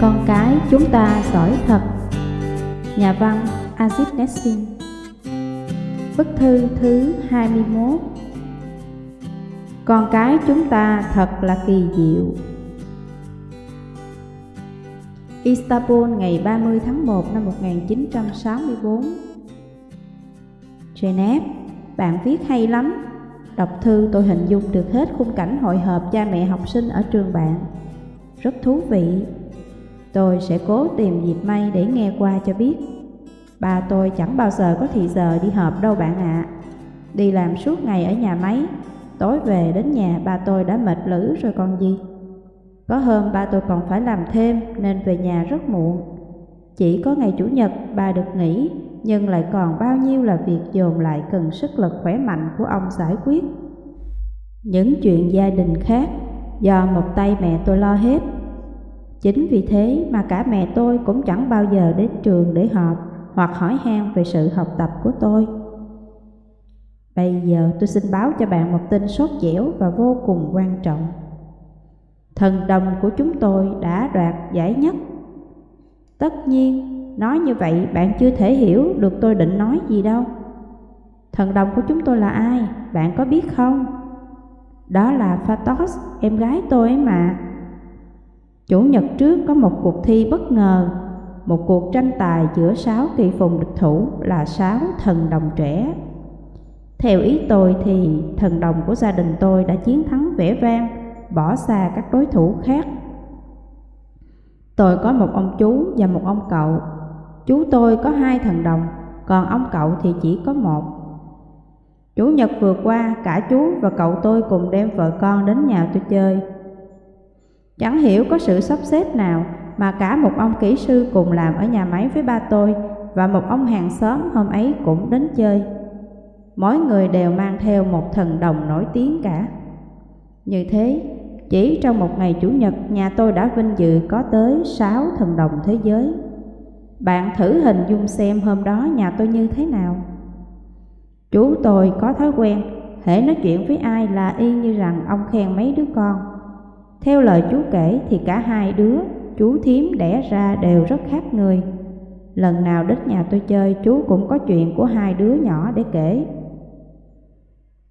Con cái chúng ta giỏi thật. Nhà văn Azit Nessin Bức thư thứ 21 Con cái chúng ta thật là kỳ diệu. Istanbul ngày 30 tháng 1 năm 1964 Geneva, bạn viết hay lắm. Đọc thư tôi hình dung được hết khung cảnh hội họp cha mẹ học sinh ở trường bạn. Rất thú vị. Tôi sẽ cố tìm dịp may để nghe qua cho biết. Bà tôi chẳng bao giờ có thì giờ đi họp đâu bạn ạ. Đi làm suốt ngày ở nhà máy, Tối về đến nhà ba tôi đã mệt lử rồi còn gì. Có hôm ba tôi còn phải làm thêm nên về nhà rất muộn. Chỉ có ngày Chủ nhật bà được nghỉ, Nhưng lại còn bao nhiêu là việc dồn lại cần sức lực khỏe mạnh của ông giải quyết. Những chuyện gia đình khác, do một tay mẹ tôi lo hết Chính vì thế mà cả mẹ tôi cũng chẳng bao giờ đến trường để họp hoặc hỏi han về sự học tập của tôi. Bây giờ tôi xin báo cho bạn một tin sốt dẻo và vô cùng quan trọng. Thần đồng của chúng tôi đã đoạt giải nhất. Tất nhiên, nói như vậy bạn chưa thể hiểu được tôi định nói gì đâu. Thần đồng của chúng tôi là ai, bạn có biết không? Đó là Phatos, em gái tôi ấy mà. Chủ nhật trước có một cuộc thi bất ngờ, một cuộc tranh tài giữa sáu kỳ phùng địch thủ là sáu thần đồng trẻ. Theo ý tôi thì thần đồng của gia đình tôi đã chiến thắng vẻ vang, bỏ xa các đối thủ khác. Tôi có một ông chú và một ông cậu. Chú tôi có hai thần đồng, còn ông cậu thì chỉ có một. Chủ nhật vừa qua, cả chú và cậu tôi cùng đem vợ con đến nhà tôi chơi. Chẳng hiểu có sự sắp xếp nào mà cả một ông kỹ sư cùng làm ở nhà máy với ba tôi và một ông hàng xóm hôm ấy cũng đến chơi. Mỗi người đều mang theo một thần đồng nổi tiếng cả. Như thế, chỉ trong một ngày Chủ nhật nhà tôi đã vinh dự có tới sáu thần đồng thế giới. Bạn thử hình dung xem hôm đó nhà tôi như thế nào. Chú tôi có thói quen, hễ nói chuyện với ai là y như rằng ông khen mấy đứa con. Theo lời chú kể thì cả hai đứa, chú thím đẻ ra đều rất khác người. Lần nào đến nhà tôi chơi chú cũng có chuyện của hai đứa nhỏ để kể.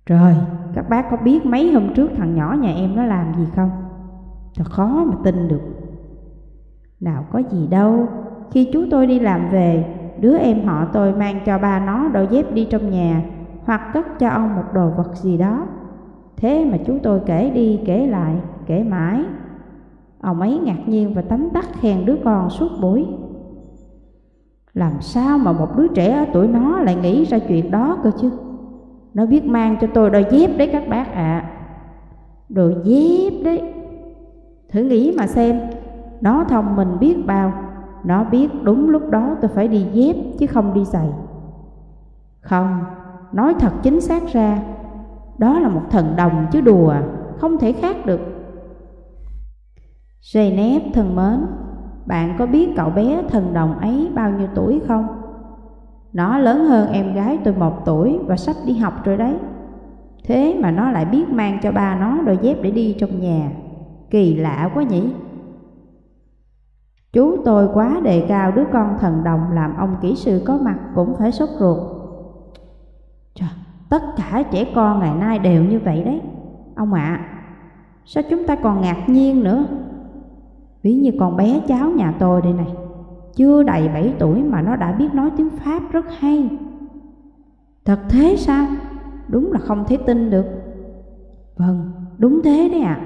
Rồi, các bác có biết mấy hôm trước thằng nhỏ nhà em nó làm gì không? Thật khó mà tin được. Nào có gì đâu, khi chú tôi đi làm về, đứa em họ tôi mang cho ba nó đôi dép đi trong nhà hoặc cất cho ông một đồ vật gì đó. Thế mà chú tôi kể đi kể lại, kể mãi. Ông ấy ngạc nhiên và tấm tắc khen đứa con suốt buổi. Làm sao mà một đứa trẻ ở tuổi nó lại nghĩ ra chuyện đó cơ chứ? Nó biết mang cho tôi đôi dép đấy các bác ạ. À. Đôi dép đấy. Thử nghĩ mà xem, nó thông minh biết bao, nó biết đúng lúc đó tôi phải đi dép chứ không đi giày. Không, nói thật chính xác ra, đó là một thần đồng chứ đùa, không thể khác được. Jaynep thân mến, bạn có biết cậu bé thần đồng ấy bao nhiêu tuổi không? Nó lớn hơn em gái tôi một tuổi và sắp đi học rồi đấy. Thế mà nó lại biết mang cho ba nó đôi dép để đi trong nhà. Kỳ lạ quá nhỉ? Chú tôi quá đề cao đứa con thần đồng làm ông kỹ sư có mặt cũng phải sốt ruột. Trời, tất cả trẻ con ngày nay đều như vậy đấy. Ông ạ, à, sao chúng ta còn ngạc nhiên nữa? Ví như con bé cháu nhà tôi đây này, chưa đầy 7 tuổi mà nó đã biết nói tiếng Pháp rất hay. Thật thế sao? Đúng là không thể tin được. Vâng, đúng thế đấy ạ. À.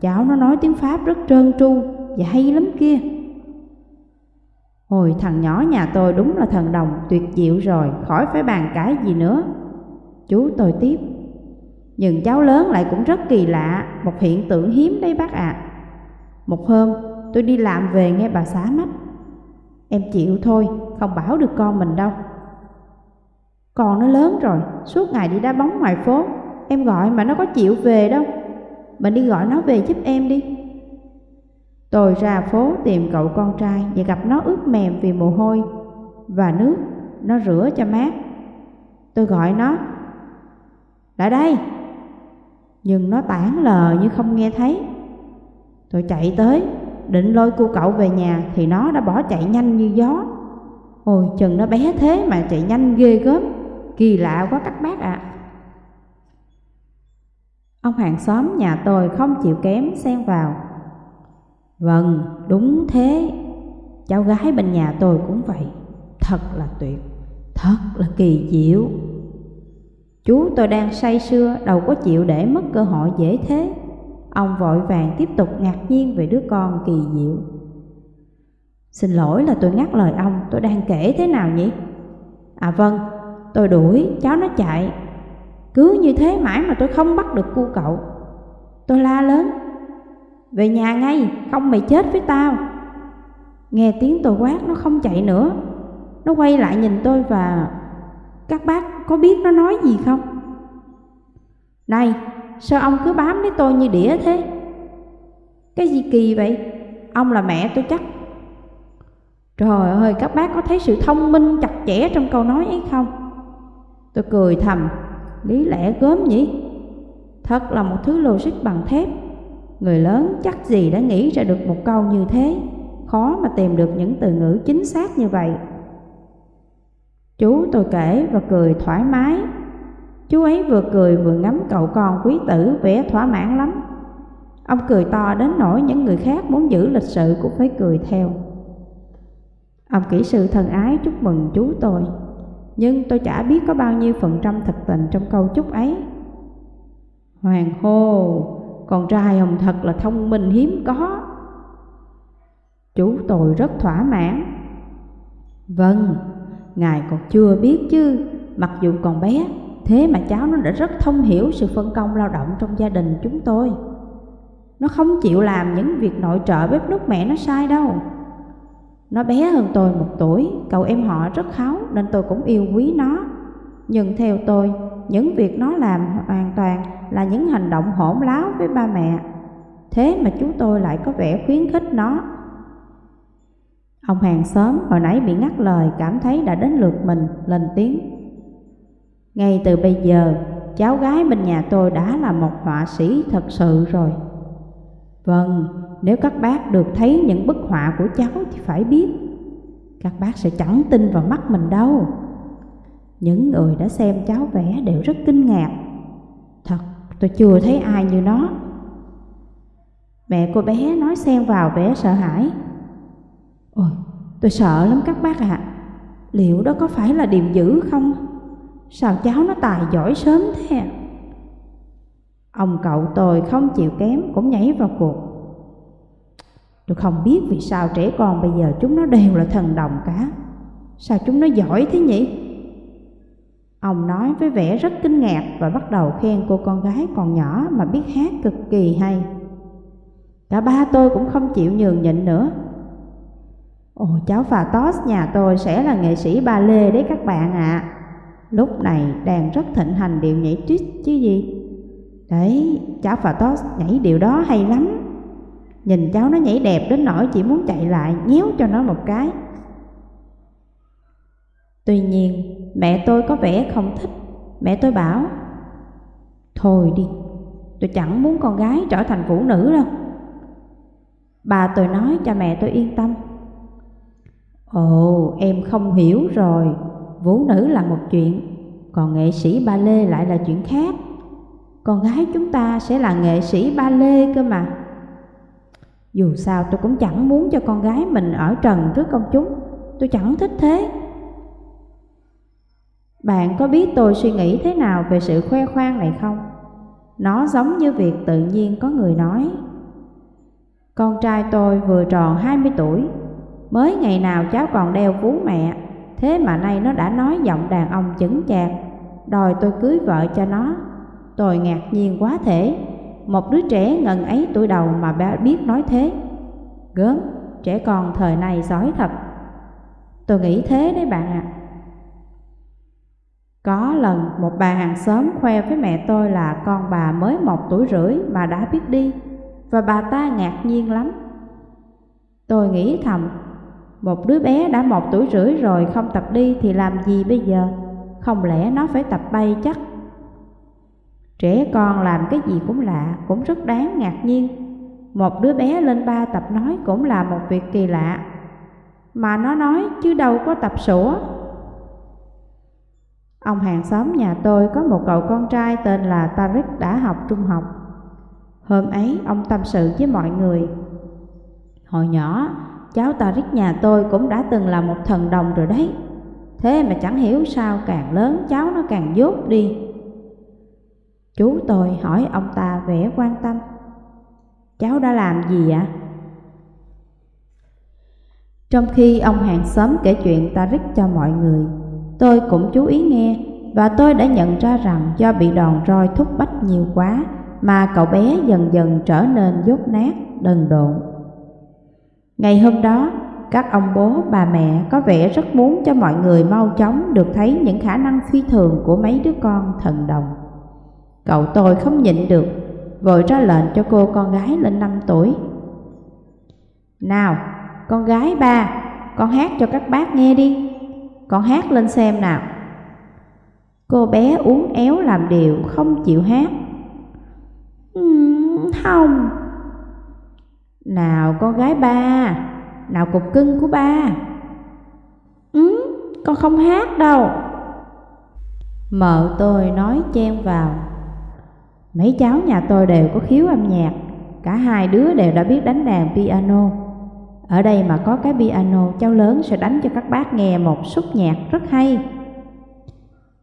Cháu nó nói tiếng Pháp rất trơn tru và hay lắm kia. Hồi thằng nhỏ nhà tôi đúng là thần đồng tuyệt diệu rồi, khỏi phải bàn cãi gì nữa. Chú tôi tiếp. Nhưng cháu lớn lại cũng rất kỳ lạ, một hiện tượng hiếm đấy bác ạ. À. Một hôm, tôi đi làm về nghe bà xá mắt. Em chịu thôi, không bảo được con mình đâu. Con nó lớn rồi, suốt ngày đi đá bóng ngoài phố, em gọi mà nó có chịu về đâu. Mình đi gọi nó về giúp em đi. Tôi ra phố tìm cậu con trai và gặp nó ướt mềm vì mồ hôi và nước, nó rửa cho mát. Tôi gọi nó, lại đây. Nhưng nó tản lờ như không nghe thấy. Tôi chạy tới, định lôi cô cậu về nhà thì nó đã bỏ chạy nhanh như gió. Ôi chừng nó bé thế mà chạy nhanh ghê gớm, kỳ lạ quá các bác ạ. Ông hàng xóm nhà tôi không chịu kém xen vào. Vâng, đúng thế. Cháu gái bên nhà tôi cũng vậy. Thật là tuyệt, thật là kỳ diệu. Chú tôi đang say sưa, đâu có chịu để mất cơ hội dễ thế. Ông vội vàng tiếp tục ngạc nhiên về đứa con kỳ diệu. Xin lỗi là tôi ngắt lời ông, tôi đang kể thế nào nhỉ? À vâng, tôi đuổi, cháu nó chạy. Cứ như thế mãi mà tôi không bắt được cu cậu. Tôi la lớn, về nhà ngay, không mày chết với tao. Nghe tiếng tôi quát nó không chạy nữa. Nó quay lại nhìn tôi và các bác có biết nó nói gì không? Này, sao ông cứ bám lấy tôi như đĩa thế? Cái gì kỳ vậy? Ông là mẹ tôi chắc. Trời ơi, các bác có thấy sự thông minh chặt chẽ trong câu nói ấy không? Tôi cười thầm, lý lẽ gớm nhỉ? Thật là một thứ logic bằng thép. Người lớn chắc gì đã nghĩ ra được một câu như thế, khó mà tìm được những từ ngữ chính xác như vậy. Chú tôi kể và cười thoải mái. Chú ấy vừa cười vừa ngắm cậu con quý tử vẻ thỏa mãn lắm. Ông cười to đến nỗi những người khác muốn giữ lịch sự cũng phải cười theo. Ông kỹ sư thân ái chúc mừng chú tôi, nhưng tôi chả biết có bao nhiêu phần trăm thật tình trong câu chúc ấy. Hoàng hô, con trai ông thật là thông minh hiếm có. Chú tôi rất thỏa mãn. Vâng, Ngài còn chưa biết chứ, mặc dù còn bé, thế mà cháu nó đã rất thông hiểu sự phân công lao động trong gia đình chúng tôi. Nó không chịu làm những việc nội trợ bếp nút mẹ nó sai đâu. Nó bé hơn tôi một tuổi, cậu em họ rất kháu nên tôi cũng yêu quý nó. Nhưng theo tôi, những việc nó làm hoàn toàn là những hành động hỗn láo với ba mẹ. Thế mà chú tôi lại có vẻ khuyến khích nó Ông hàng xóm hồi nãy bị ngắt lời cảm thấy đã đến lượt mình lên tiếng. Ngay từ bây giờ, cháu gái bên nhà tôi đã là một họa sĩ thật sự rồi. Vâng, nếu các bác được thấy những bức họa của cháu thì phải biết, các bác sẽ chẳng tin vào mắt mình đâu. Những người đã xem cháu vẽ đều rất kinh ngạc. Thật, tôi chưa thấy ai như nó. Mẹ cô bé nói xen vào vẻ sợ hãi. Ôi, tôi sợ lắm các bác ạ. À. Liệu đó có phải là điềm dữ không? Sao cháu nó tài giỏi sớm thế à? Ông cậu tôi không chịu kém cũng nhảy vào cuộc. Tôi không biết vì sao trẻ con bây giờ chúng nó đều là thần đồng cả. Sao chúng nó giỏi thế nhỉ? Ông nói với vẻ rất kinh ngạc và bắt đầu khen cô con gái còn nhỏ mà biết hát cực kỳ hay. Cả ba tôi cũng không chịu nhường nhịn nữa Ồ, cháu Phà Tos nhà tôi sẽ là nghệ sĩ ba lê đấy các bạn ạ à. Lúc này đang rất thịnh hành điệu nhảy trích chứ gì. Đấy, cháu Phà Tos nhảy điệu đó hay lắm. Nhìn cháu nó nhảy đẹp đến nỗi chỉ muốn chạy lại nhéo cho nó một cái. Tuy nhiên mẹ tôi có vẻ không thích. Mẹ tôi bảo Thôi đi, tôi chẳng muốn con gái trở thành phụ nữ đâu. Bà tôi nói cho mẹ tôi yên tâm. Ồ, em không hiểu rồi, vũ nữ là một chuyện, còn nghệ sĩ ba lê lại là chuyện khác. Con gái chúng ta sẽ là nghệ sĩ ba lê cơ mà. Dù sao tôi cũng chẳng muốn cho con gái mình ở trần trước công chúng, tôi chẳng thích thế. Bạn có biết tôi suy nghĩ thế nào về sự khoe khoang này không? Nó giống như việc tự nhiên có người nói. Con trai tôi vừa tròn 20 tuổi, Mới ngày nào cháu còn đeo vú mẹ Thế mà nay nó đã nói giọng đàn ông chững chạc. Đòi tôi cưới vợ cho nó. Tôi ngạc nhiên quá thể. Một đứa trẻ ngần ấy tuổi đầu mà bé biết nói thế. Gớm, trẻ con thời này giỏi thật. Tôi nghĩ thế đấy bạn ạ. À. Có lần một bà hàng xóm khoe với mẹ tôi là con bà mới một tuổi rưỡi mà đã biết đi Và bà ta ngạc nhiên lắm. Tôi nghĩ thầm một đứa bé đã một tuổi rưỡi rồi không tập đi thì làm gì bây giờ? Không lẽ nó phải tập bay chắc? Trẻ con làm cái gì cũng lạ, cũng rất đáng ngạc nhiên. Một đứa bé lên ba tập nói cũng là một việc kỳ lạ Mà nó nói chứ đâu có tập sủa Ông hàng xóm nhà tôi có một cậu con trai tên là Tarik đã học trung học Hôm ấy ông tâm sự với mọi người Hồi nhỏ cháu Tariq nhà tôi cũng đã từng là một thần đồng rồi đấy. Thế mà chẳng hiểu sao càng lớn cháu nó càng dốt đi. Chú tôi hỏi ông ta vẻ quan tâm. Cháu đã làm gì ạ? Trong khi ông hàng xóm kể chuyện ta rít cho mọi người Tôi cũng chú ý nghe Và tôi đã nhận ra rằng do bị đòn roi thúc bách nhiều quá Mà cậu bé dần dần trở nên dốt nát, đần độn. Ngày hôm đó, các ông bố, bà mẹ có vẻ rất muốn cho mọi người mau chóng được thấy những khả năng phi thường của mấy đứa con thần đồng. Cậu tôi không nhịn được, vội ra lệnh cho cô con gái lên 5 tuổi. Nào, con gái ba, con hát cho các bác nghe đi, con hát lên xem nào. Cô bé uống éo làm điều, không chịu hát. Ừ, không. Nào con gái ba, nào cục cưng của ba. Ừ, con không hát đâu. Mợ tôi nói chen vào. Mấy cháu nhà tôi đều có khiếu âm nhạc. Cả hai đứa đều đã biết đánh đàn piano. Ở đây mà có cái piano Cháu lớn sẽ đánh cho các bác nghe một xúc nhạc rất hay.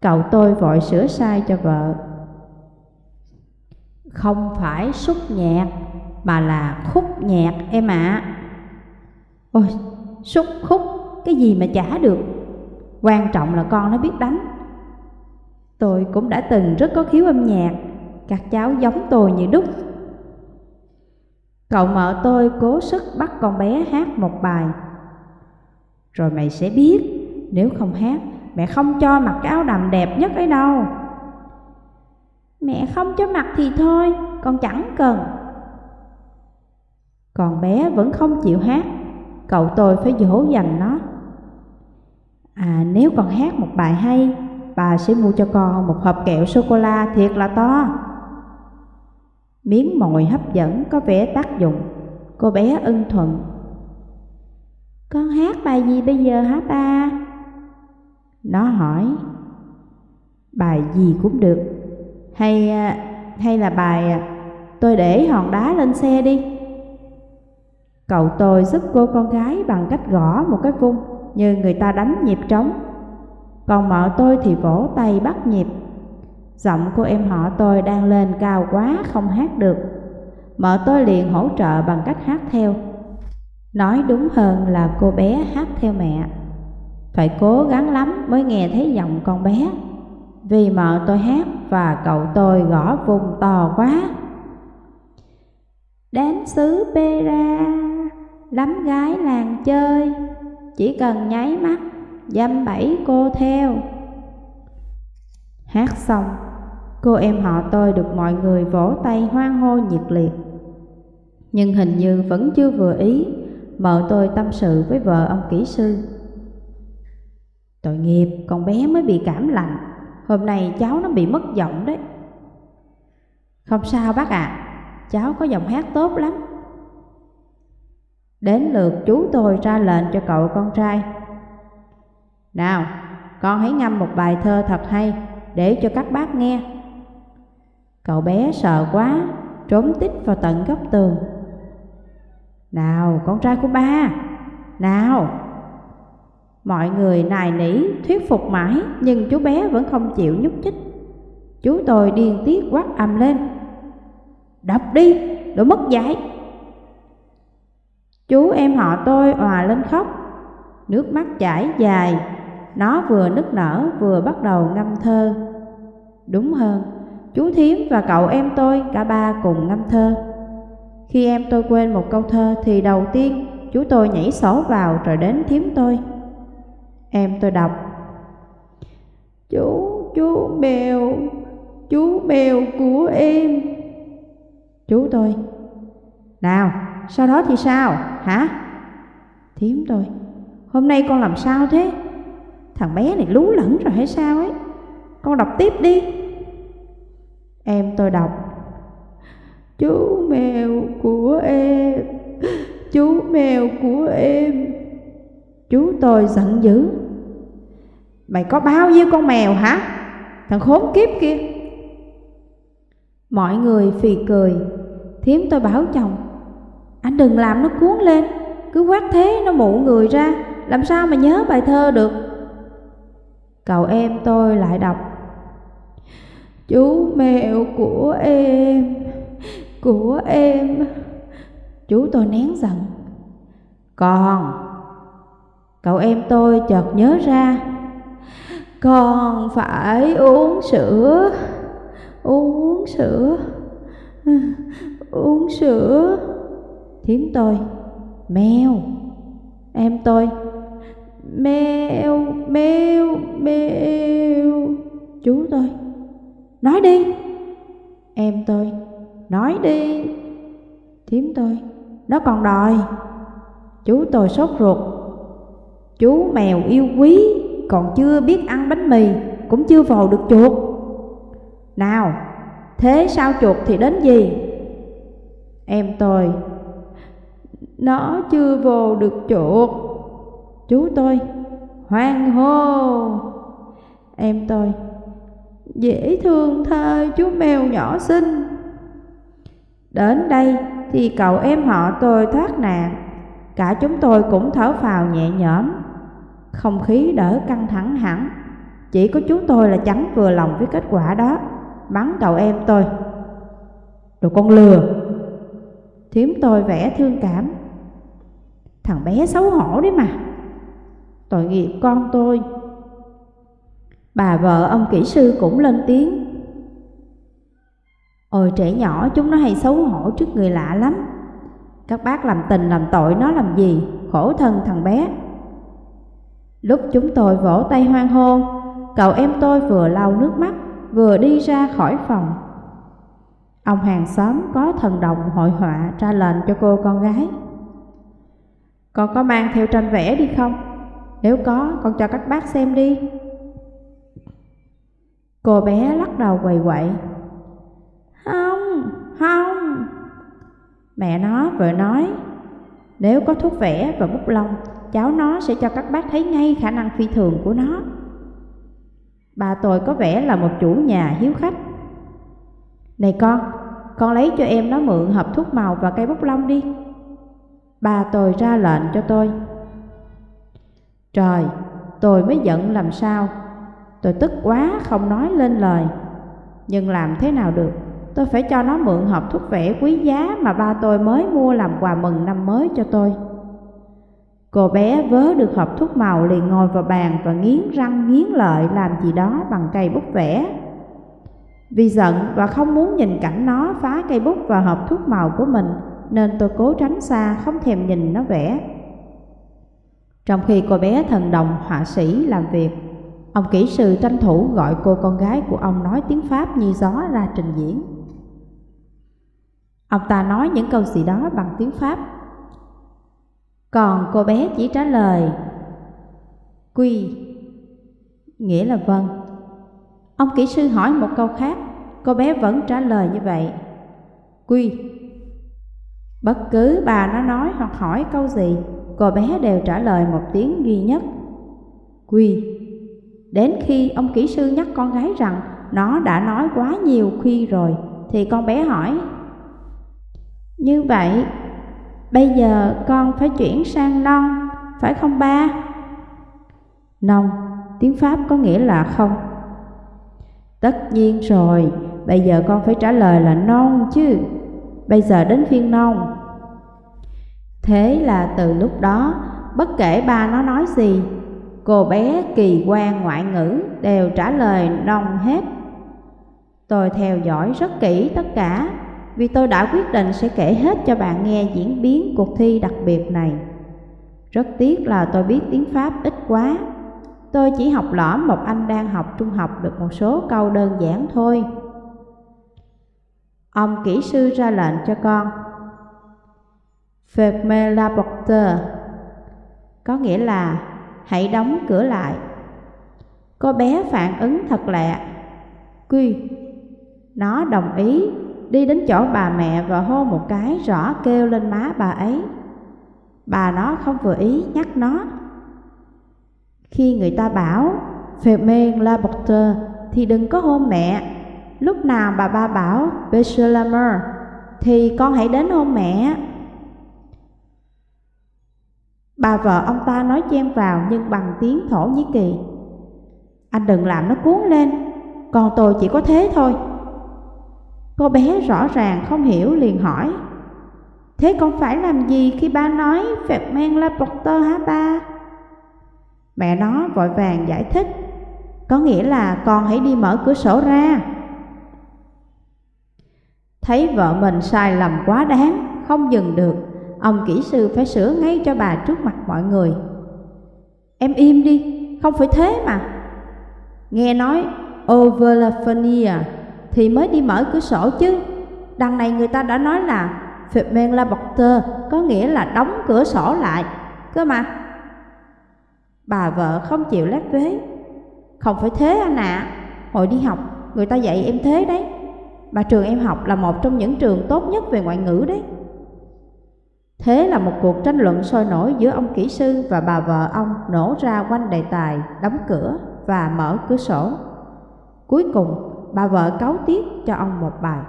Cậu tôi vội sửa sai cho vợ. Không phải xúc nhạc. Mà là khúc nhạc em ạ. À. Ôi, xúc khúc, cái gì mà chả được. Quan trọng là con nó biết đánh. Tôi cũng đã từng rất có khiếu âm nhạc. Các cháu giống tôi như đúc. Cậu mợ tôi cố sức bắt con bé hát một bài. Rồi mày sẽ biết Nếu không hát Mẹ không cho mặc cái áo đầm đẹp nhất ấy đâu. Mẹ không cho mặc thì thôi Con chẳng cần. Còn bé vẫn không chịu hát. Cậu tôi phải dỗ dành nó. À nếu con hát một bài hay, Bà sẽ mua cho con một hộp kẹo sô-cô-la thiệt là to. Miếng mồi hấp dẫn có vẻ tác dụng. Cô bé ưng thuận. Con hát bài gì bây giờ hả ba? Nó hỏi. Bài gì cũng được. Hay à, hay là bài à, Tôi để hòn đá lên xe đi. Cậu tôi giúp cô con gái bằng cách gõ một cái vung như người ta đánh nhịp trống. Còn mợ tôi thì vỗ tay bắt nhịp. Giọng của em họ tôi đang lên cao quá không hát được. Mợ tôi liền hỗ trợ bằng cách hát theo. Nói đúng hơn là cô bé hát theo mẹ. Phải cố gắng lắm mới nghe thấy giọng con bé. Vì mợ tôi hát và cậu tôi gõ vùng to quá. Đến xứ Pera lắm gái làng chơi. Chỉ cần nháy mắt Dăm bảy cô theo. Hát xong Cô em họ tôi được mọi người vỗ tay hoan hô nhiệt liệt. Nhưng hình như vẫn chưa vừa ý Mợ tôi tâm sự với vợ ông kỹ sư. Tội nghiệp con bé mới bị cảm lạnh. Hôm nay cháu nó bị mất giọng đấy. Không sao bác ạ à, Cháu có giọng hát tốt lắm. Đến lượt chú tôi ra lệnh cho cậu con trai. Nào, con hãy ngâm một bài thơ thật hay Để cho các bác nghe. Cậu bé sợ quá Trốn tít vào tận góc tường. Nào, con trai của ba Nào. Mọi người nài nỉ, thuyết phục mãi Nhưng chú bé vẫn không chịu nhúc nhích. Chú tôi điên tiết quát ầm lên. Đọc đi, đồ mất dạy. Chú em họ tôi òa lên khóc. Nước mắt chảy dài. Nó vừa nức nở vừa bắt đầu ngâm thơ. Đúng hơn Chú Thiếm và cậu em tôi cả ba cùng ngâm thơ. Khi em tôi quên một câu thơ Thì đầu tiên chú tôi nhảy sổ vào rồi đến Thiếm tôi. Em tôi đọc. Chú, chú mèo, chú mèo của em. Chú tôi. Nào sau đó thì sao, hả? Thiếm tôi, hôm nay con làm sao thế? Thằng bé này lú lẫn rồi hay sao ấy? Con đọc tiếp đi. Em tôi đọc, Chú mèo của em Chú mèo của em Chú tôi giận dữ Mày có bao nhiêu con mèo hả Thằng khốn kiếp kia Mọi người phì cười Thiếm tôi bảo chồng anh đừng làm nó cuốn lên. Cứ quát thế nó mụ người ra, Làm sao mà nhớ bài thơ được? Cậu em tôi lại đọc. Chú mèo của em Của em. Chú tôi nén giận. Còn, Cậu em tôi chợt nhớ ra. Còn phải uống sữa Uống sữa Uống sữa. Thiếm tôi. Mèo. Em tôi. Mèo Mèo Mèo. Chú tôi. Nói đi. Em tôi. Nói đi. Thiếm tôi. Nó còn đòi. Chú tôi sốt ruột. Chú mèo yêu quý, Còn chưa biết ăn bánh mì, Cũng chưa vồ được chuột. Nào, Thế sao chuột thì đến gì? Em tôi. Nó chưa vô được chuột. Chú tôi, Hoang hô. Em tôi, Dễ thương thơ chú mèo nhỏ xinh. Đến đây thì cậu em họ tôi thoát nạn. Cả chúng tôi cũng thở phào nhẹ nhõm. Không khí đỡ căng thẳng hẳn. Chỉ có chú tôi là chẳng vừa lòng với kết quả đó. Bắn cậu em tôi. Đồ con lừa. Thiếm tôi vẽ thương cảm. Thằng bé xấu hổ đấy mà. Tội nghiệp con tôi. Bà vợ ông kỹ sư cũng lên tiếng. Ôi, trẻ nhỏ, chúng nó hay xấu hổ trước người lạ lắm. Các bác làm tình làm tội nó làm gì? Khổ thân thằng bé. Lúc chúng tôi vỗ tay hoang hô, Cậu em tôi vừa lau nước mắt, Vừa đi ra khỏi phòng. Ông hàng xóm có thần đồng hội họa ra lệnh cho cô con gái. Con có mang theo tranh vẽ đi không? Nếu có, con cho các bác xem đi. Cô bé lắc đầu quầy quậy. Không, không. Mẹ nó vừa nói Nếu có thuốc vẽ và bút lông Cháu nó sẽ cho các bác thấy ngay khả năng phi thường của nó. Bà tôi có vẻ là một chủ nhà hiếu khách. Này con, con lấy cho em nó mượn hộp thuốc màu và cây bút lông đi. Bà tôi ra lệnh cho tôi. Trời, tôi mới giận làm sao? Tôi tức quá không nói lên lời. Nhưng làm thế nào được? Tôi phải cho nó mượn hộp thuốc vẽ quý giá Mà ba tôi mới mua làm quà mừng năm mới cho tôi. Cô bé vớ được hộp thuốc màu liền ngồi vào bàn Và nghiến răng nghiến lợi làm gì đó bằng cây bút vẽ. Vì giận và không muốn nhìn cảnh nó phá cây bút và hộp thuốc màu của mình nên tôi cố tránh xa, không thèm nhìn nó vẽ Trong khi cô bé thần đồng họa sĩ làm việc, Ông kỹ sư tranh thủ gọi cô con gái của ông nói tiếng Pháp như gió ra trình diễn. Ông ta nói những câu gì đó bằng tiếng Pháp. Còn cô bé chỉ trả lời, Quy Nghĩa là vâng Ông kỹ sư hỏi một câu khác, Cô bé vẫn trả lời như vậy, Quy Bất cứ bà nó nói hoặc hỏi câu gì Cô bé đều trả lời một tiếng duy nhất Quy Đến khi ông kỹ sư nhắc con gái rằng nó đã nói quá nhiều khi rồi, thì con bé hỏi. Như vậy, bây giờ con phải chuyển sang non, phải không ba? Non, tiếng Pháp có nghĩa là không. Tất nhiên rồi, bây giờ con phải trả lời là non chứ. Bây giờ đến phiên non. Thế là từ lúc đó, bất kể ba nó nói gì, Cô bé kỳ quan ngoại ngữ đều trả lời nông hết. Tôi theo dõi rất kỹ tất cả vì tôi đã quyết định sẽ kể hết cho bạn nghe diễn biến cuộc thi đặc biệt này. Rất tiếc là tôi biết tiếng Pháp ít quá. Tôi chỉ học lõm một anh đang học trung học được một số câu đơn giản thôi. Ông kỹ sư ra lệnh cho con. Ferme la porte có nghĩa là hãy đóng cửa lại. Cô bé phản ứng thật lạ. Quy, nó đồng ý, đi đến chỗ bà mẹ và hôn một cái rõ kêu lên má bà ấy. Bà nó không vừa ý nhắc nó. Khi người ta bảo Ferme la porte thì đừng có hôn mẹ. Lúc nào bà ba bảo Bechelmer thì con hãy đến hôn mẹ. Bà vợ ông ta nói chen vào nhưng bằng tiếng Thổ Nhĩ Kỳ. Anh đừng làm nó cuốn lên, còn tôi chỉ có thế thôi. Cô bé rõ ràng không hiểu liền hỏi. Thế con phải làm gì khi ba nói phẹt men la porter hả ba? Mẹ nó vội vàng giải thích. Có nghĩa là con hãy đi mở cửa sổ ra. Thấy vợ mình sai lầm quá đáng, không dừng được, ông kỹ sư phải sửa ngay cho bà trước mặt mọi người. Em im đi, không phải thế mà. Nghe nói Overlaphania thì mới đi mở cửa sổ chứ. Đằng này người ta đã nói là Ferment la Porter có nghĩa là đóng cửa sổ lại, cơ mà. Bà vợ không chịu lép vế. Không phải thế anh ạ, à. hồi đi học người ta dạy em thế đấy. Mà trường em học là một trong những trường tốt nhất về ngoại ngữ đấy. Thế là một cuộc tranh luận sôi nổi giữa ông kỹ sư và bà vợ ông nổ ra quanh đề tài đóng cửa và mở cửa sổ. Cuối cùng, bà vợ cáu tiết cho ông một bài.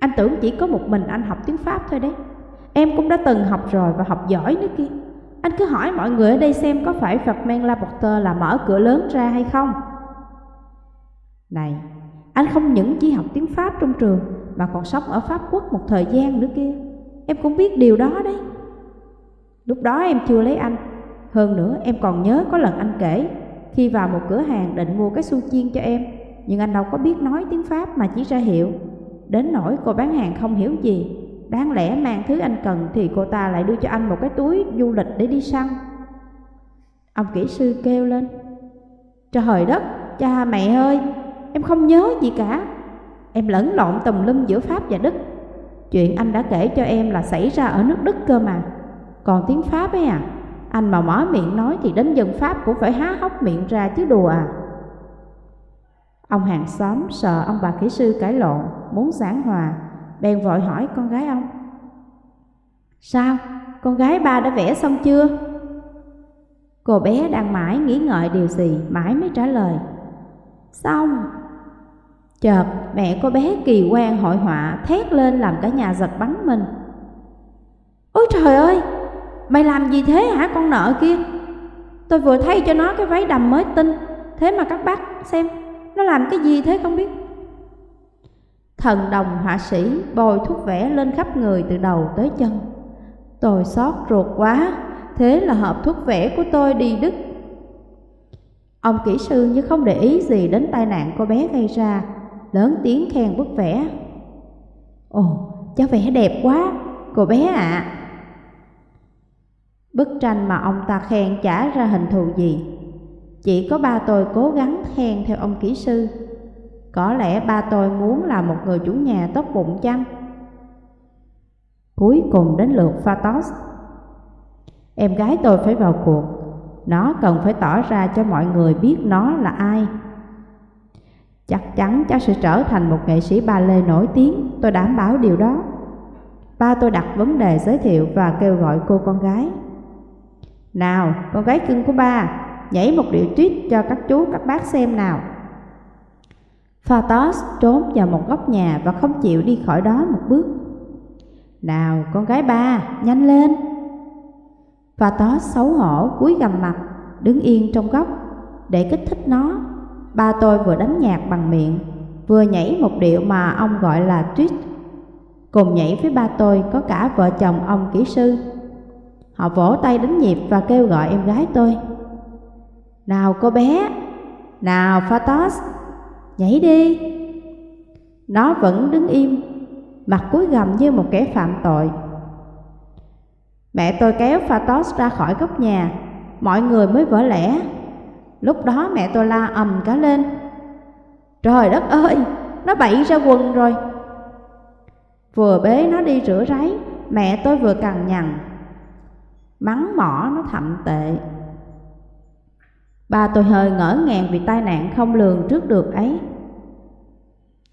anh tưởng chỉ có một mình anh học tiếng Pháp thôi đấy. Em cũng đã từng học rồi và học giỏi nữa kia. Anh cứ hỏi mọi người ở đây xem có phải Phật Men La Porter là mở cửa lớn ra hay không? Này, anh không những chỉ học tiếng Pháp trong trường mà còn sống ở Pháp Quốc một thời gian nữa kia. Em cũng biết điều đó đấy. Lúc đó em chưa lấy anh. Hơn nữa em còn nhớ có lần anh kể khi vào một cửa hàng định mua cái su chiên cho em nhưng anh đâu có biết nói tiếng Pháp mà chỉ ra hiệu. Đến nỗi cô bán hàng không hiểu gì. Đáng lẽ mang thứ anh cần thì cô ta lại đưa cho anh một cái túi du lịch để đi săn. Ông kỹ sư kêu lên. Trời đất, cha mẹ ơi, em không nhớ gì cả. Em lẫn lộn tùm lum giữa Pháp và Đức. Chuyện anh đã kể cho em là xảy ra ở nước Đức cơ mà. Còn tiếng Pháp ấy à, anh mà mở miệng nói thì đến dân Pháp cũng phải há hốc miệng ra chứ đùa à. Ông hàng xóm sợ ông bà kỹ sư cãi lộn, muốn giảng hòa, bèn vội hỏi con gái ông. Sao, con gái ba đã vẽ xong chưa? Cô bé đang mãi nghĩ ngợi điều gì, mãi mới trả lời. Xong. Chợt mẹ cô bé kỳ quan hội họa thét lên làm cả nhà giật bắn mình. Ôi trời ơi, Mày làm gì thế hả con nợ kia? Tôi vừa thay cho nó cái váy đầm mới tinh Thế mà các bác xem Nó làm cái gì thế không biết. Thần đồng họa sĩ bồi thuốc vẽ lên khắp người từ đầu tới chân. Tôi xót ruột quá Thế là hộp thuốc vẽ của tôi đi đứt. Ông kỹ sư như không để ý gì đến tai nạn cô bé gây ra Lớn tiếng khen bức vẽ. Ồ, cháu vẽ đẹp quá Cô bé ạ. À. Bức tranh mà ông ta khen chả ra hình thù gì. Chỉ có ba tôi cố gắng khen theo ông kỹ sư. Có lẽ ba tôi muốn là một người chủ nhà tốt bụng chăng? Cuối cùng đến lượt Phatos. Em gái tôi phải vào cuộc. Nó cần phải tỏ ra cho mọi người biết nó là ai. Chắc chắn cháu sẽ trở thành một nghệ sĩ ba lê nổi tiếng Tôi đảm bảo điều đó Ba tôi đặt vấn đề giới thiệu và kêu gọi cô con gái nào, con gái cưng của ba, nhảy một điệu tuyết cho các chú các bác xem nào. Phatos trốn vào một góc nhà và không chịu đi khỏi đó một bước. Nào, con gái ba, nhanh lên. Phatos xấu hổ cúi gầm mặt, đứng yên trong góc để kích thích nó. Ba tôi vừa đánh nhạc bằng miệng, vừa nhảy một điệu mà ông gọi là tuyết. Cùng nhảy với ba tôi có cả vợ chồng ông kỹ sư Họ vỗ tay đánh nhịp và kêu gọi em gái tôi. Nào cô bé, nào Phatos, nhảy đi. Nó vẫn đứng im, mặt cúi gầm như một kẻ phạm tội. Mẹ tôi kéo Phatos ra khỏi góc nhà, mọi người mới vỡ lẽ. Lúc đó mẹ tôi la ầm cả lên. Trời đất ơi, nó bậy ra quần rồi. Vừa bế nó đi rửa ráy, mẹ tôi vừa cằn nhằn mắng mỏ nó thậm tệ. Bà tôi hơi ngỡ ngàng vì tai nạn không lường trước được ấy.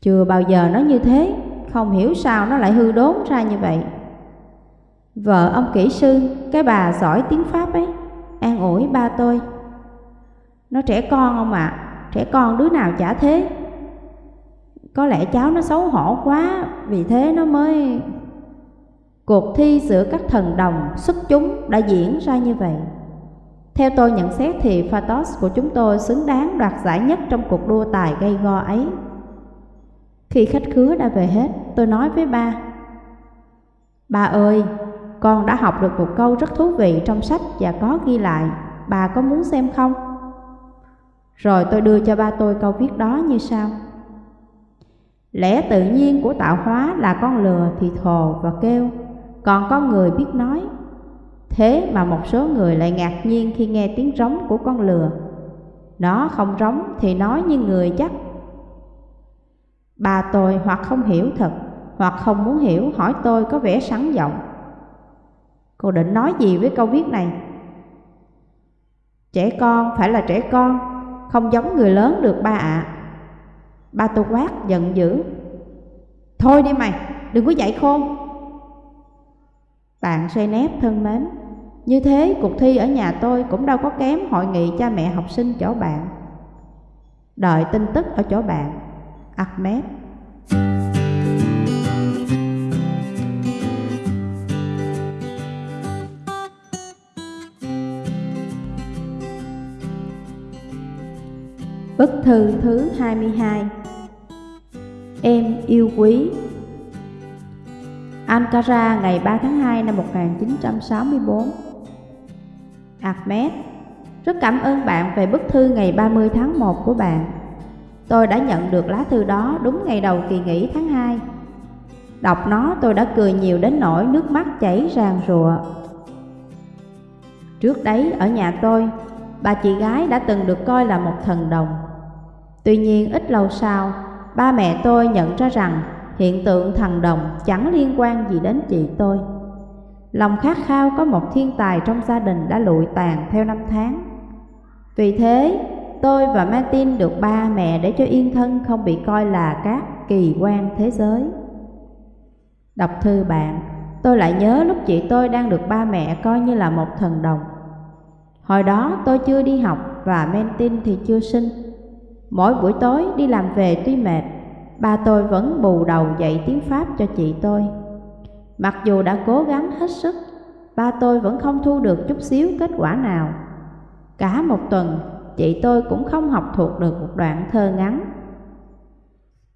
Chưa bao giờ nó như thế, không hiểu sao nó lại hư đốn ra như vậy. Vợ ông kỹ sư, cái bà giỏi tiếng Pháp ấy, an ủi ba tôi. Nó trẻ con không ạ, à, trẻ con đứa nào chả thế. Có lẽ cháu nó xấu hổ quá, vì thế nó mới... Cuộc thi giữa các thần đồng xuất chúng đã diễn ra như vậy. Theo tôi nhận xét thì Phatos của chúng tôi xứng đáng đoạt giải nhất trong cuộc đua tài gây go ấy. Khi khách khứa đã về hết, tôi nói với ba Ba ơi, con đã học được một câu rất thú vị trong sách và có ghi lại Bà có muốn xem không? Rồi tôi đưa cho ba tôi câu viết đó như sau. Lẽ tự nhiên của tạo hóa là con lừa thì thồ và kêu, Còn con người biết nói. Thế mà một số người lại ngạc nhiên khi nghe tiếng rống của con lừa. Nó không rống thì nói như người chắc. Bà tôi hoặc không hiểu thật, Hoặc không muốn hiểu hỏi tôi có vẻ sẵn giọng. Cô định nói gì với câu viết này? Trẻ con phải là trẻ con không giống người lớn được ba ạ. À. Ba tôi quát giận dữ. Thôi đi mày, đừng có dạy khôn. Bạn xoay nép thân mến Như thế cuộc thi ở nhà tôi cũng đâu có kém hội nghị cha mẹ học sinh chỗ bạn. Đợi tin tức ở chỗ bạn Ahmed. Bức thư thứ 22 Em yêu quý. Ankara ngày 3 tháng 2 năm 1964 Ahmed Rất cảm ơn bạn về bức thư ngày 30 tháng 1 của bạn. Tôi đã nhận được lá thư đó đúng ngày đầu kỳ nghỉ tháng 2 Đọc nó tôi đã cười nhiều đến nỗi nước mắt chảy ràng rụa. Trước đấy ở nhà tôi, bà chị gái đã từng được coi là một thần đồng. Tuy nhiên ít lâu sau, ba mẹ tôi nhận ra rằng hiện tượng thần đồng chẳng liên quan gì đến chị tôi. Lòng khát khao có một thiên tài trong gia đình đã lụi tàn theo năm tháng. Vì thế, tôi và Martin được ba mẹ để cho yên thân không bị coi là các kỳ quan thế giới. Đọc thư bạn, tôi lại nhớ lúc chị tôi đang được ba mẹ coi như là một thần đồng. Hồi đó tôi chưa đi học và Martin thì chưa sinh. Mỗi buổi tối đi làm về tuy mệt, ba tôi vẫn bù đầu dạy tiếng Pháp cho chị tôi. Mặc dù đã cố gắng hết sức, ba tôi vẫn không thu được chút xíu kết quả nào. Cả một tuần, chị tôi cũng không học thuộc được một đoạn thơ ngắn.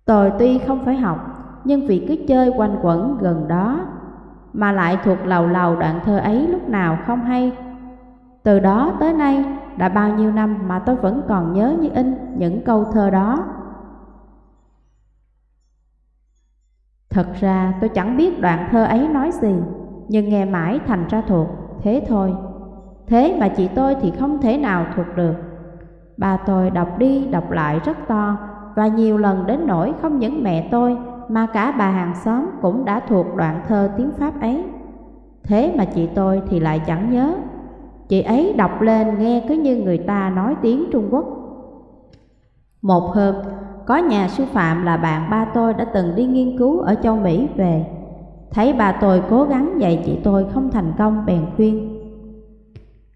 Tôi tuy không phải học, nhưng vì cứ chơi quanh quẩn gần đó, mà lại thuộc lầu lầu đoạn thơ ấy lúc nào không hay. Từ đó tới nay, đã bao nhiêu năm mà tôi vẫn còn nhớ như in những câu thơ đó. Thật ra tôi chẳng biết đoạn thơ ấy nói gì, nhưng nghe mãi thành ra thuộc, thế thôi. Thế mà chị tôi thì không thể nào thuộc được. Bà tôi đọc đi đọc lại rất to và nhiều lần đến nỗi không những mẹ tôi mà cả bà hàng xóm cũng đã thuộc đoạn thơ tiếng Pháp ấy. Thế mà chị tôi thì lại chẳng nhớ Chị ấy đọc lên nghe cứ như người ta nói tiếng Trung Quốc. Một hôm, có nhà sư phạm là bạn ba tôi đã từng đi nghiên cứu ở châu Mỹ về. Thấy bà tôi cố gắng dạy chị tôi không thành công bèn khuyên.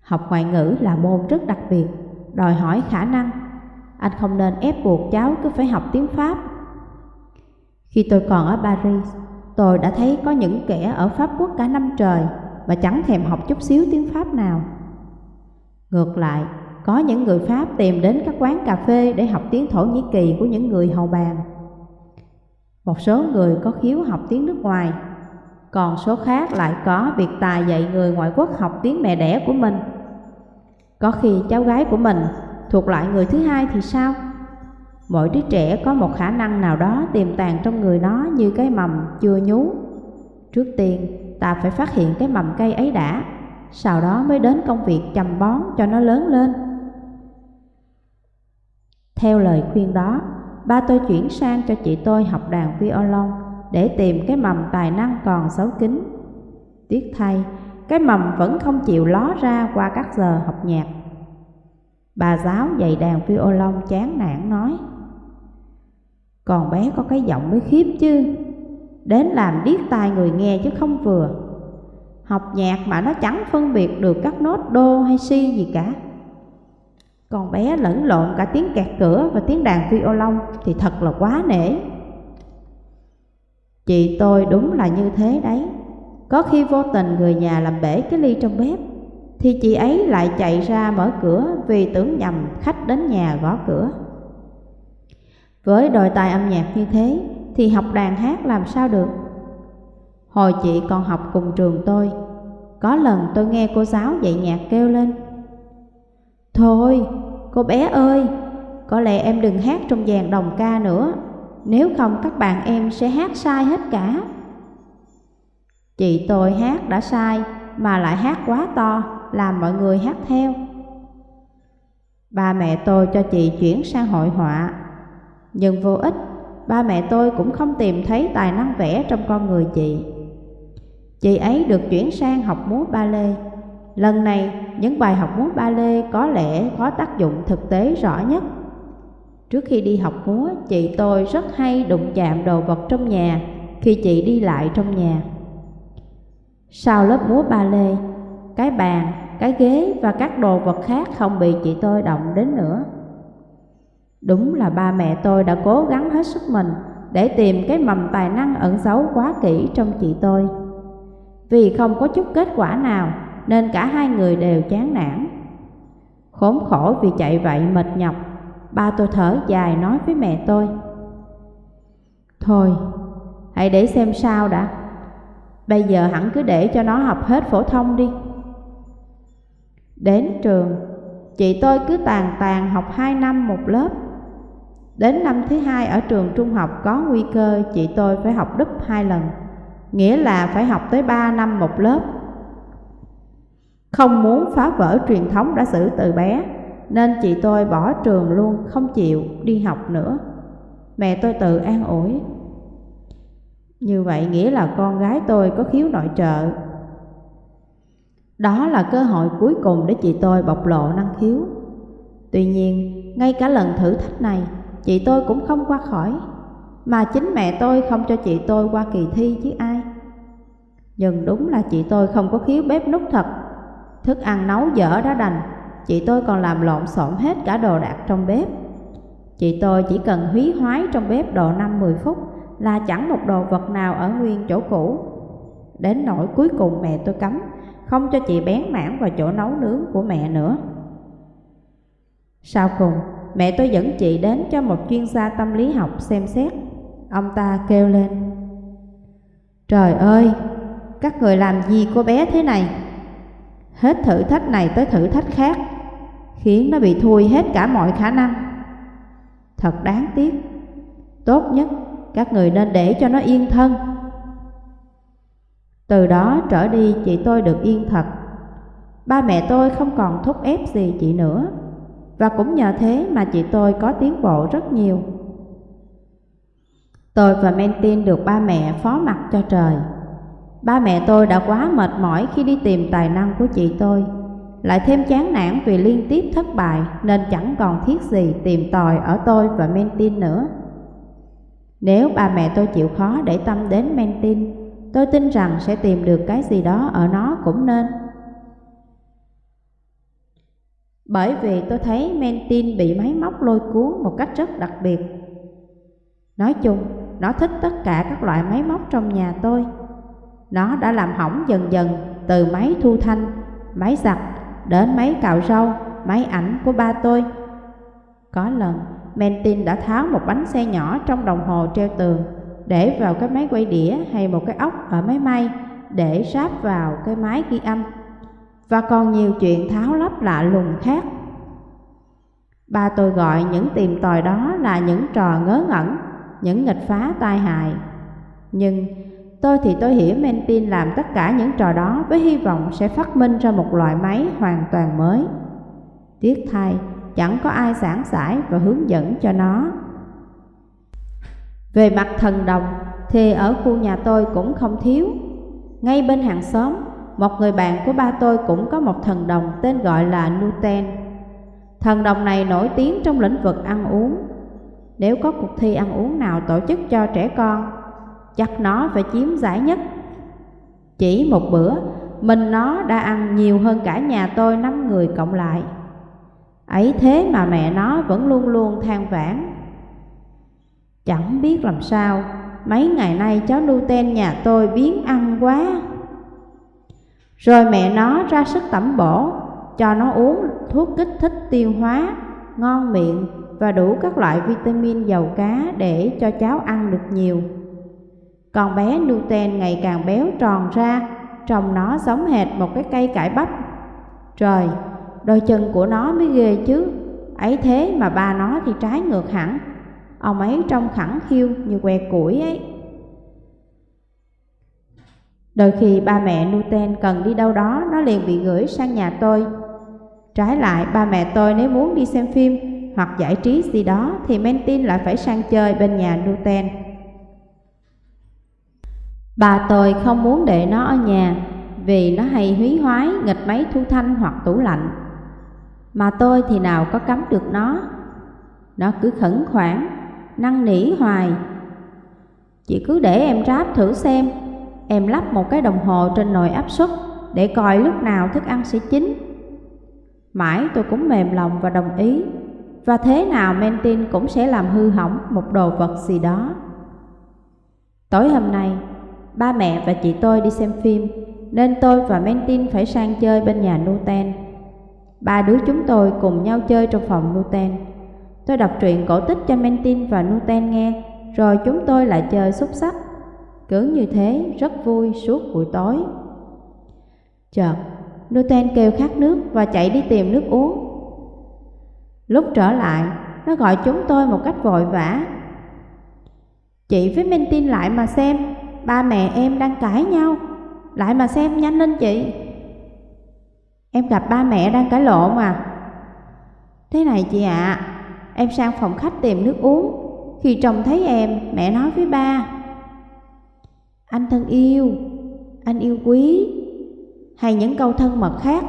Học ngoại ngữ là môn rất đặc biệt, đòi hỏi khả năng. Anh không nên ép buộc cháu cứ phải học tiếng Pháp. Khi tôi còn ở Paris, tôi đã thấy có những kẻ ở Pháp Quốc cả năm trời Và chẳng thèm học chút xíu tiếng Pháp nào. Ngược lại, có những người Pháp tìm đến các quán cà phê để học tiếng Thổ Nhĩ Kỳ của những người hầu bàn. Một số người có khiếu học tiếng nước ngoài, còn số khác lại có việc tài dạy người ngoại quốc học tiếng mẹ đẻ của mình. Có khi cháu gái của mình thuộc lại người thứ hai thì sao? Mỗi đứa trẻ có một khả năng nào đó tiềm tàng trong người nó như cái mầm chưa nhú. Trước tiên, ta phải phát hiện cái mầm cây ấy đã sau đó mới đến công việc chăm bón cho nó lớn lên. Theo lời khuyên đó, ba tôi chuyển sang cho chị tôi học đàn violon để tìm cái mầm tài năng còn xấu kín. Tiếc thay, cái mầm vẫn không chịu ló ra qua các giờ học nhạc. Bà giáo dạy đàn violon chán nản nói, Còn bé có cái giọng mới khiếp chứ Đến làm điếc tai người nghe chứ không vừa Học nhạc mà nó chẳng phân biệt được các nốt đô hay si gì cả. Còn bé lẫn lộn cả tiếng kẹt cửa và tiếng đàn violon Thì thật là quá nể. Chị tôi đúng là như thế đấy. Có khi vô tình người nhà làm bể cái ly trong bếp, Thì chị ấy lại chạy ra mở cửa Vì tưởng nhầm khách đến nhà gõ cửa. Với đòi tài âm nhạc như thế Thì học đàn hát làm sao được? Hồi chị còn học cùng trường tôi Có lần tôi nghe cô giáo dạy nhạc kêu lên Thôi, cô bé ơi Có lẽ em đừng hát trong dàn đồng ca nữa nếu không các bạn em sẽ hát sai hết cả. Chị tôi hát đã sai mà lại hát quá to, làm mọi người hát theo. Ba mẹ tôi cho chị chuyển sang hội họa, nhưng vô ích, ba mẹ tôi cũng không tìm thấy tài năng vẽ trong con người chị. Chị ấy được chuyển sang học múa ba lê. Lần này, những bài học múa ba lê có lẽ có tác dụng thực tế rõ nhất Trước khi đi học múa, chị tôi rất hay đụng chạm đồ vật trong nhà khi chị đi lại trong nhà. Sau lớp múa ba lê, cái bàn, cái ghế và các đồ vật khác không bị chị tôi động đến nữa. Đúng là ba mẹ tôi đã cố gắng hết sức mình để tìm cái mầm tài năng ẩn giấu quá kỹ trong chị tôi. Vì không có chút kết quả nào nên cả hai người đều chán nản. Khốn khổ vì chạy vậy mệt nhọc Ba tôi thở dài nói với mẹ tôi. Thôi, hãy để xem sao đã. Bây giờ hẳn cứ để cho nó học hết phổ thông đi. Đến trường, chị tôi cứ tàn tàn học 2 năm một lớp. Đến năm thứ hai ở trường trung học có nguy cơ chị tôi phải học đúp hai lần. Nghĩa là phải học tới 3 năm một lớp Không muốn phá vỡ truyền thống đã xử từ bé nên chị tôi bỏ trường luôn, không chịu đi học nữa. Mẹ tôi tự an ủi. Như vậy nghĩa là con gái tôi có khiếu nội trợ. Đó là cơ hội cuối cùng để chị tôi bộc lộ năng khiếu. Tuy nhiên, ngay cả lần thử thách này, chị tôi cũng không qua khỏi, mà chính mẹ tôi không cho chị tôi qua kỳ thi chứ ai. Nhưng đúng là chị tôi không có khiếu bếp nút thật, thức ăn nấu dở đã đành, chị tôi còn làm lộn xộn hết cả đồ đạc trong bếp. Chị tôi chỉ cần húy hoái trong bếp độ 5-10 phút là chẳng một đồ vật nào ở nguyên chỗ cũ. Đến nỗi cuối cùng mẹ tôi cấm, không cho chị bén mảng vào chỗ nấu nướng của mẹ nữa. Sau cùng, mẹ tôi dẫn chị đến cho một chuyên gia tâm lý học xem xét. Ông ta kêu lên, Trời ơi, các người làm gì cô bé thế này? Hết thử thách này tới thử thách khác khiến nó bị thui hết cả mọi khả năng. Thật đáng tiếc. Tốt nhất các người nên để cho nó yên thân. Từ đó trở đi chị tôi được yên thật. Ba mẹ tôi không còn thúc ép gì chị nữa. Và cũng nhờ thế mà chị tôi có tiến bộ rất nhiều. Tôi và Mentin được ba mẹ phó mặt cho trời. Ba mẹ tôi đã quá mệt mỏi khi đi tìm tài năng của chị tôi lại thêm chán nản vì liên tiếp thất bại nên chẳng còn thiết gì tìm tòi ở tôi và Mentin nữa. Nếu ba mẹ tôi chịu khó để tâm đến Mentin, tôi tin rằng sẽ tìm được cái gì đó ở nó cũng nên. Bởi vì tôi thấy Mentin bị máy móc lôi cuốn một cách rất đặc biệt. Nói chung, nó thích tất cả các loại máy móc trong nhà tôi. Nó đã làm hỏng dần dần từ máy thu thanh, máy giặt đến máy cạo râu, máy ảnh của ba tôi. Có lần, Mentin đã tháo một bánh xe nhỏ trong đồng hồ treo tường, để vào cái máy quay đĩa hay một cái ốc ở máy may để sáp vào cái máy ghi âm. Và còn nhiều chuyện tháo lắp lạ lùng khác. Ba tôi gọi những tìm tòi đó là những trò ngớ ngẩn, những nghịch phá tai hại. Nhưng Tôi thì tôi hiểu Mentin làm tất cả những trò đó với hy vọng sẽ phát minh ra một loại máy hoàn toàn mới. Tiếc thay, chẳng có ai giảng giải và hướng dẫn cho nó. Về mặt thần đồng thì ở khu nhà tôi cũng không thiếu. Ngay bên hàng xóm, một người bạn của ba tôi cũng có một thần đồng tên gọi là Nuten. Thần đồng này nổi tiếng trong lĩnh vực ăn uống. Nếu có cuộc thi ăn uống nào tổ chức cho trẻ con, chắc nó phải chiếm giải nhất. Chỉ một bữa, mình nó đã ăn nhiều hơn cả nhà tôi năm người cộng lại. Ấy thế mà mẹ nó vẫn luôn luôn than vãn. Chẳng biết làm sao, mấy ngày nay cháu Nuten nhà tôi biến ăn quá. Rồi mẹ nó ra sức tẩm bổ, cho nó uống thuốc kích thích tiêu hóa, ngon miệng và đủ các loại vitamin dầu cá để cho cháu ăn được nhiều. Con bé Nuten ngày càng béo tròn ra, trông nó giống hệt một cái cây cải bắp. Trời, đôi chân của nó mới ghê chứ, ấy thế mà ba nó thì trái ngược hẳn. Ông ấy trông khẳng khiu như que củi ấy. Đôi khi ba mẹ Nuten cần đi đâu đó, nó liền bị gửi sang nhà tôi. Trái lại, ba mẹ tôi nếu muốn đi xem phim hoặc giải trí gì đó thì Mentin lại phải sang chơi bên nhà Nuten. Bà tôi không muốn để nó ở nhà vì nó hay húy hoái nghịch máy thu thanh hoặc tủ lạnh. Mà tôi thì nào có cấm được nó. Nó cứ khẩn khoản, năn nỉ hoài. Chị cứ để em ráp thử xem, em lắp một cái đồng hồ trên nồi áp suất để coi lúc nào thức ăn sẽ chín. Mãi tôi cũng mềm lòng và đồng ý, và thế nào Mentin cũng sẽ làm hư hỏng một đồ vật gì đó. Tối hôm nay, ba mẹ và chị tôi đi xem phim, nên tôi và Mentin phải sang chơi bên nhà Nuten. Ba đứa chúng tôi cùng nhau chơi trong phòng Nuten. Tôi đọc truyện cổ tích cho Mentin và Nuten nghe, rồi chúng tôi lại chơi xúc sắc. Cứ như thế, rất vui suốt buổi tối. Chợt, Nuten kêu khát nước và chạy đi tìm nước uống. Lúc trở lại, nó gọi chúng tôi một cách vội vã. Chị với minh tin lại mà xem, ba mẹ em đang cãi nhau. Lại mà xem nhanh lên chị. Em gặp ba mẹ đang cãi lộn à? Thế này chị ạ, à, em sang phòng khách tìm nước uống. Khi chồng thấy em, mẹ nói với ba. Anh thân yêu, anh yêu quý, hay những câu thân mật khác.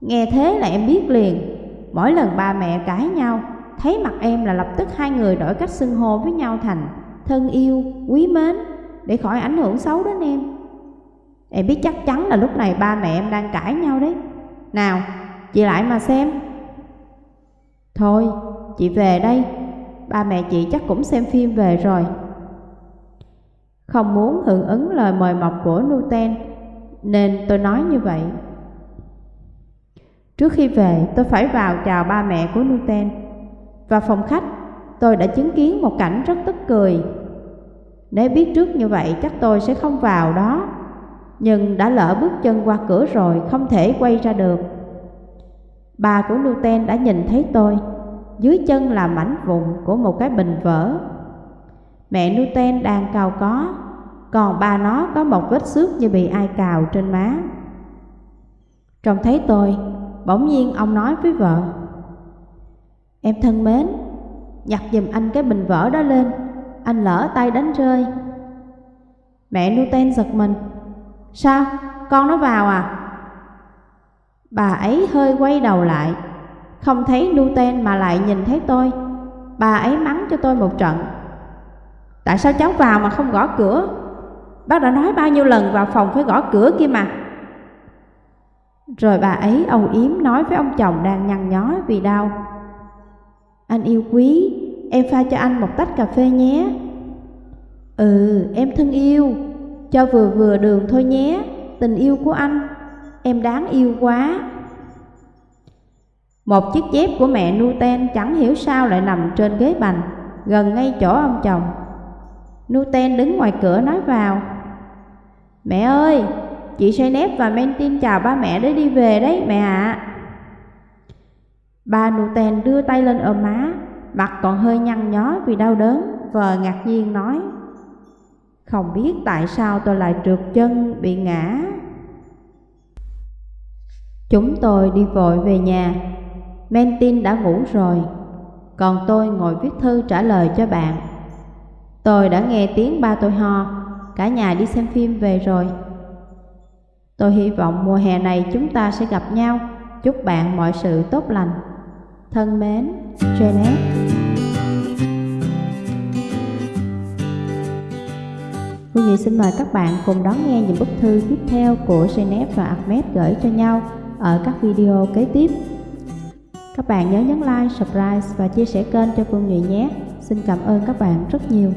Nghe thế là em biết liền, mỗi lần ba mẹ cãi nhau, thấy mặt em là lập tức hai người đổi cách xưng hô với nhau thành thân yêu, quý mến để khỏi ảnh hưởng xấu đến em. Em biết chắc chắn là lúc này ba mẹ em đang cãi nhau đấy. Nào, chị lại mà xem. Thôi, chị về đây, ba mẹ chị chắc cũng xem phim về rồi. Không muốn hưởng ứng lời mời mọc của Nuten, nên tôi nói như vậy. Trước khi về, tôi phải vào chào ba mẹ của Newton Vào phòng khách, tôi đã chứng kiến một cảnh rất tức cười. Nếu biết trước như vậy, chắc tôi sẽ không vào đó. Nhưng đã lỡ bước chân qua cửa rồi, không thể quay ra được. Bà của Newton đã nhìn thấy tôi. Dưới chân là mảnh vụn của một cái bình vỡ. Mẹ Newton đang cào có, còn bà nó có một vết xước như bị ai cào trên má. Trông thấy tôi, bỗng nhiên ông nói với vợ, Em thân mến, nhặt giùm anh cái bình vỡ đó lên, anh lỡ tay đánh rơi. Mẹ Newton giật mình, Sao, con nó vào à? Bà ấy hơi quay đầu lại, không thấy Newton mà lại nhìn thấy tôi. Bà ấy mắng cho tôi một trận. Tại sao cháu vào mà không gõ cửa? Bác đã nói bao nhiêu lần vào phòng phải gõ cửa kia mà. Rồi bà ấy âu yếm nói với ông chồng đang nhăn nhó vì đau. Anh yêu quý, em pha cho anh một tách cà phê nhé. Ừ, em thân yêu, cho vừa vừa đường thôi nhé, tình yêu của anh, em đáng yêu quá. Một chiếc dép của mẹ Nuten chẳng hiểu sao lại nằm trên ghế bành, gần ngay chỗ ông chồng. Nuten đứng ngoài cửa nói vào, Mẹ ơi, chị Sainep và Mentin chào ba mẹ để đi về đấy mẹ ạ. À. Bà Nuten đưa tay lên ôm má, mặt còn hơi nhăn nhó vì đau đớn, vờ ngạc nhiên nói, Không biết tại sao tôi lại trượt chân bị ngã. Chúng tôi đi vội về nhà, Mentin đã ngủ rồi, còn tôi ngồi viết thư trả lời cho bạn. Tôi đã nghe tiếng ba tôi ho, cả nhà đi xem phim về rồi. Tôi hy vọng mùa hè này chúng ta sẽ gặp nhau. Chúc bạn mọi sự tốt lành. Thân mến, Janet. Cô Nhi xin mời các bạn cùng đón nghe những bức thư tiếp theo của Janet và Ahmed gửi cho nhau ở các video kế tiếp. Các bạn nhớ nhấn like, subscribe và chia sẻ kênh cho Phương Nhụy nhé. Xin cảm ơn các bạn rất nhiều.